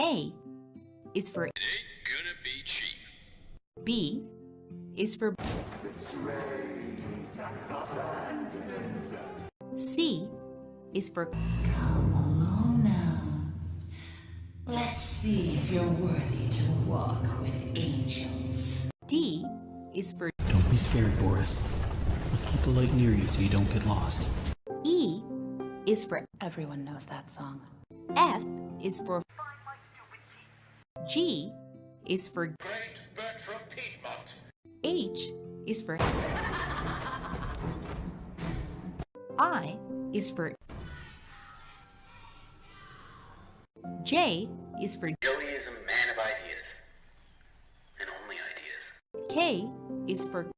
A is for It ain't gonna be cheap. B is for C is for Come along now. Let's see if you're worthy to walk with angels. D is for Don't be scared, Boris. I'll keep the light near you so you don't get lost. E is for Everyone knows that song. F is for G is for Great Bertrum Piedmont. H is for I is for J is for Joey is a man of ideas. And only ideas. K is for